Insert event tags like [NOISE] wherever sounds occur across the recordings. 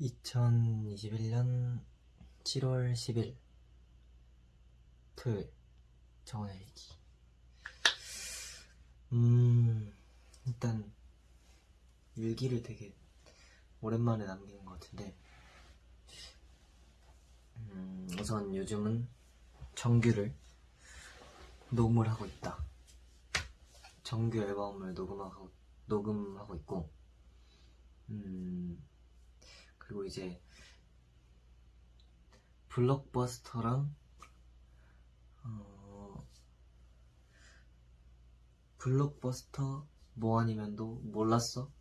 2021년 7월 10일 토요일 정원의 일기. 음 일단 일기를 되게 오랜만에 남기는 것 같은데 음, 우선 요즘은 정규를 녹음을 하고 있다. 정규 앨범을 녹음하고 녹음하고 있고 음 그리고 이제 블록버스터랑 어, 블록버스터 뭐 아니면도 몰랐어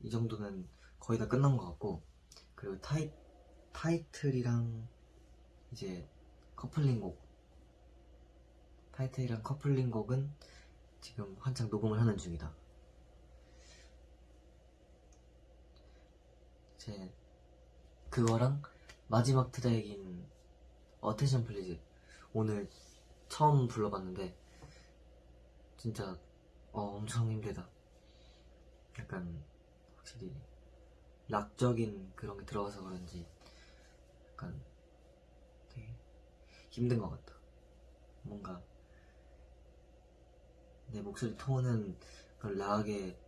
이 정도는 거의 다 끝난 것 같고 그리고 타이 타이틀이랑 이제 커플링곡 타이틀이랑 커플링곡은 지금 한창 녹음을 하는 중이다. 이제 그거랑 마지막 트랙인 Attention Please 오늘 처음 불러봤는데 진짜 어, 엄청 힘들다. 약간 확실히 락적인 그런 게 들어가서 그런지 약간 되게 힘든 것 같다. 뭔가 내 목소리 톤은 락의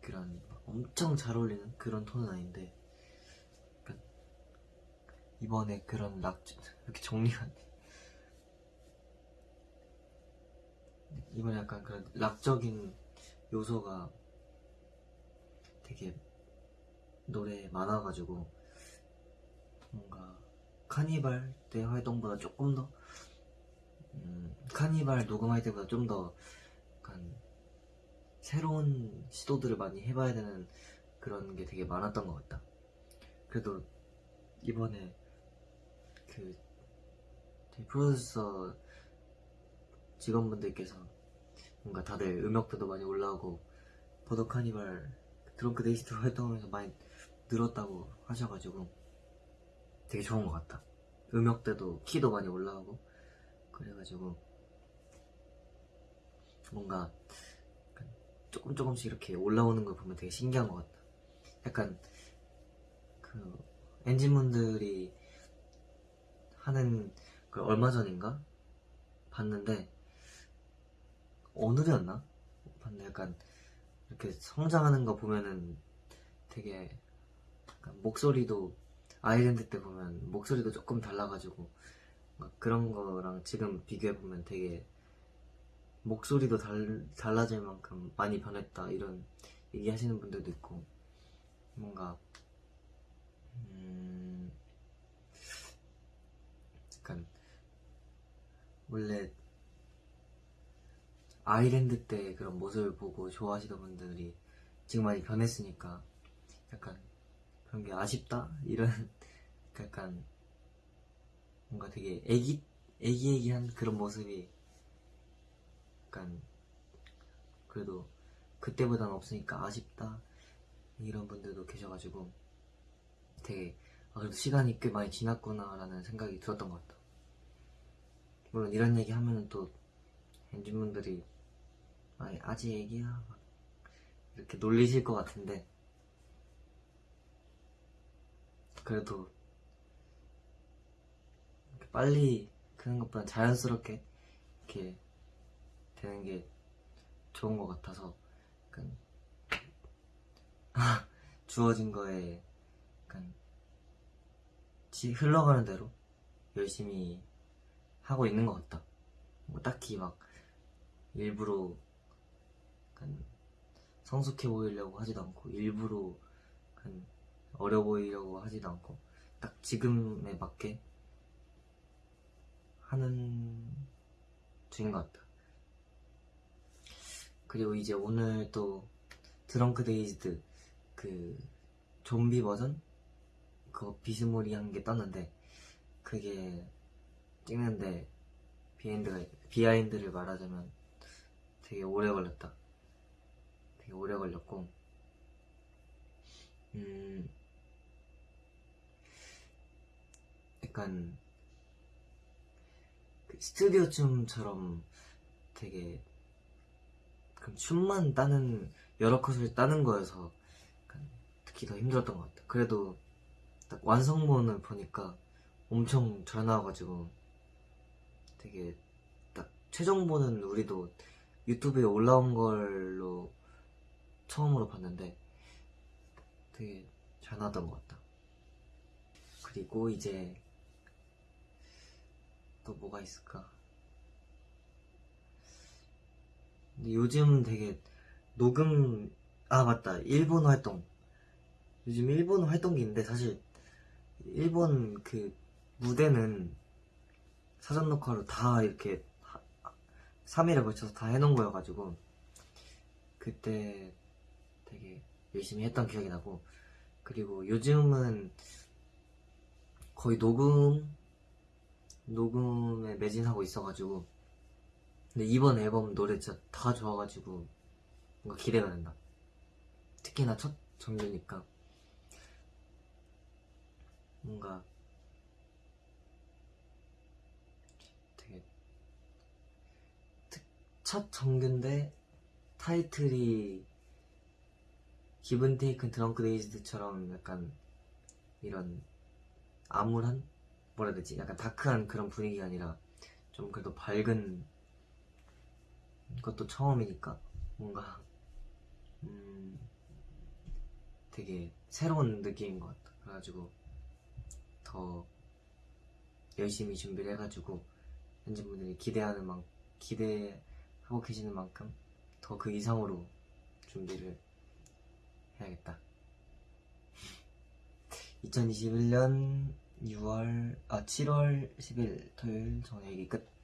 그런 엄청 잘 어울리는 그런 톤은 아닌데 이번에 그런 락 이렇게 정리가. 이번에 약간 그런 락적인 요소가 되게 노래에 많아가지고 뭔가 카니발 때 활동보다 조금 더 음, 카니발 녹음할 때보다 좀 더 약간 새로운 시도들을 많이 해봐야 되는 그런 게 되게 많았던 것 같다. 그래도 이번에 그 저희 프로듀서 직원분들께서 뭔가 다들 음역대도 많이 올라오고 Border Carnival Drunk-Dazed 활동하면서 많이 늘었다고 하셔가지고 되게 좋은 것 같다. 음역대도 키도 많이 올라오고 그래가지고 뭔가 조금 조금씩 이렇게 올라오는 걸 보면 되게 신기한 것 같다. 약간 그 엔진분들이 하는 그 얼마 전인가 봤는데 오늘이었나? 봤는데 약간 이렇게 성장하는 거 보면은 되게 목소리도 아이랜드 때 보면 목소리도 조금 달라가지고 막 그런 거랑 지금 비교해보면 되게 목소리도 달, 달라질 만큼 많이 변했다 이런 얘기 하시는 분들도 있고 뭔가 음 약간 원래 아이랜드 때 그런 모습을 보고 좋아하시던 분들이 지금 많이 변했으니까 약간 그런 게 아쉽다 이런 [LAUGHS] 약간 뭔가 되게 애기 애기애기한 그런 모습이 약간 그래도 그때보다는 없으니까 아쉽다 이런 분들도 계셔가지고 되게 아, 그래도 시간이 꽤 많이 지났구나라는 생각이 들었던 것 같다. 물론 이런 얘기 하면은 또 엔진분들이 아, 아직 애기야. 막 이렇게 놀리실 것 같은데. 그래도 빨리 크는 것보다 자연스럽게 이렇게 되는 게 좋은 것 같아서 약간 [LAUGHS] 주어진 거에 약간 지- 흘러가는 대로 열심히 하고 있는 것 같다. 뭐 딱히 막 일부러 약간 성숙해 보이려고 하지도 않고 일부러 약간 어려 보이려고 하지도 않고 딱 지금에 맞게 하는 중인 것 같다. 그리고 이제 오늘 또 Drunk-Dazed 그 좀비 버전 그거 비스무리한 게 떴는데 그게 찍는데 비하인드가 비하인드를 말하자면 되게 오래 걸렸다. 되게 오래 걸렸고 음 약간 그 스튜디오 춤처럼 되게 그럼 춤만 따는 여러 컷을 따는 거여서 특히 더 힘들었던 것 같아. 그래도 딱 완성본을 보니까 엄청 잘 나와가지고 되게 딱 최종본은 우리도 유튜브에 올라온 걸로 처음으로 봤는데 되게 잘 나왔던 것 같다. 그리고 이제 또 뭐가 있을까? 근데 요즘 되게 녹음 아 맞다 일본 활동 요즘 일본 활동기인데 사실 일본 그 무대는 사전 녹화로 다 이렇게 3일에 걸쳐서 다 해놓은 거여가지고 그때 되게 열심히 했던 기억이 나고 그리고 요즘은 거의 녹음 녹음에 매진하고 있어가지고 근데 이번 앨범 노래 진짜 다 좋아가지고 뭔가 기대가 된다. 특히나 첫 정규니까 뭔가 되게 특- 첫 정규인데 타이틀이 기분 테이큰 드렁크 데이즈드처럼 약간 이런 암울한? 뭐라 해야 되지? 약간 다크한 그런 분위기가 아니라 좀 그래도 밝은 것도 처음이니까 뭔가 음 되게 새로운 느낌인 것 같아. 그래가지고 더 열심히 준비를 해가지고 팬분들이 기대하는 만 기대 계시는 만큼 더 그 이상으로 준비를 해야겠다. [LAUGHS] 2021년 6월 아 7월 10일 토요일 얘기 끝.